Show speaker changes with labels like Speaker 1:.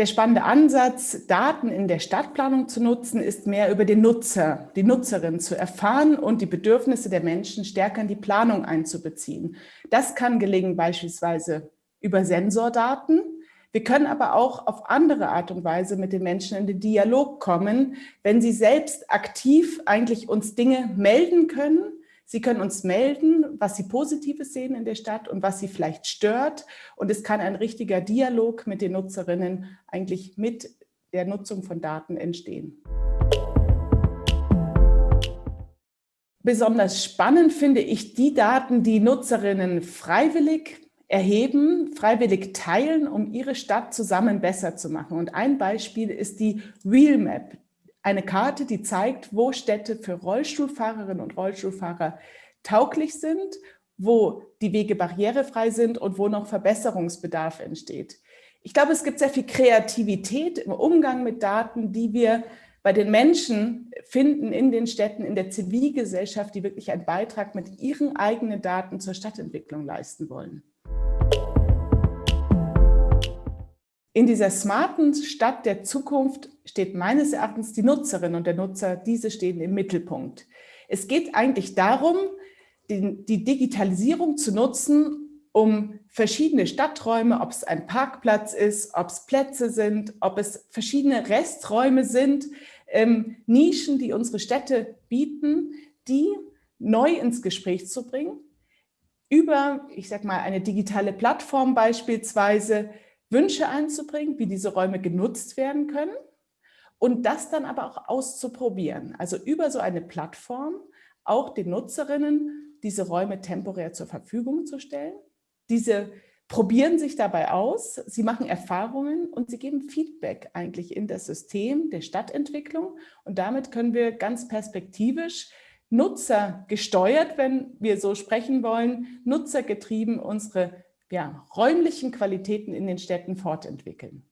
Speaker 1: Der spannende Ansatz, Daten in der Stadtplanung zu nutzen, ist mehr über den Nutzer, die Nutzerin zu erfahren und die Bedürfnisse der Menschen stärker in die Planung einzubeziehen. Das kann gelingen beispielsweise über Sensordaten. Wir können aber auch auf andere Art und Weise mit den Menschen in den Dialog kommen, wenn sie selbst aktiv eigentlich uns Dinge melden können, Sie können uns melden, was Sie Positives sehen in der Stadt und was Sie vielleicht stört. Und es kann ein richtiger Dialog mit den Nutzerinnen eigentlich mit der Nutzung von Daten entstehen. Besonders spannend finde ich die Daten, die Nutzerinnen freiwillig erheben, freiwillig teilen, um ihre Stadt zusammen besser zu machen. Und ein Beispiel ist die Real Map, eine Karte, die zeigt, wo Städte für Rollstuhlfahrerinnen und Rollstuhlfahrer tauglich sind, wo die Wege barrierefrei sind und wo noch Verbesserungsbedarf entsteht. Ich glaube, es gibt sehr viel Kreativität im Umgang mit Daten, die wir bei den Menschen finden in den Städten, in der Zivilgesellschaft, die wirklich einen Beitrag mit ihren eigenen Daten zur Stadtentwicklung leisten wollen. In dieser smarten Stadt der Zukunft steht meines Erachtens die Nutzerin und der Nutzer, diese stehen im Mittelpunkt. Es geht eigentlich darum, die Digitalisierung zu nutzen, um verschiedene Stadträume, ob es ein Parkplatz ist, ob es Plätze sind, ob es verschiedene Resträume sind, ähm, Nischen, die unsere Städte bieten, die neu ins Gespräch zu bringen, über, ich sag mal, eine digitale Plattform beispielsweise, Wünsche einzubringen, wie diese Räume genutzt werden können und das dann aber auch auszuprobieren. Also über so eine Plattform auch den Nutzerinnen diese Räume temporär zur Verfügung zu stellen. Diese probieren sich dabei aus, sie machen Erfahrungen und sie geben Feedback eigentlich in das System der Stadtentwicklung. Und damit können wir ganz perspektivisch Nutzer gesteuert, wenn wir so sprechen wollen, nutzergetrieben unsere ja, räumlichen Qualitäten in den Städten fortentwickeln.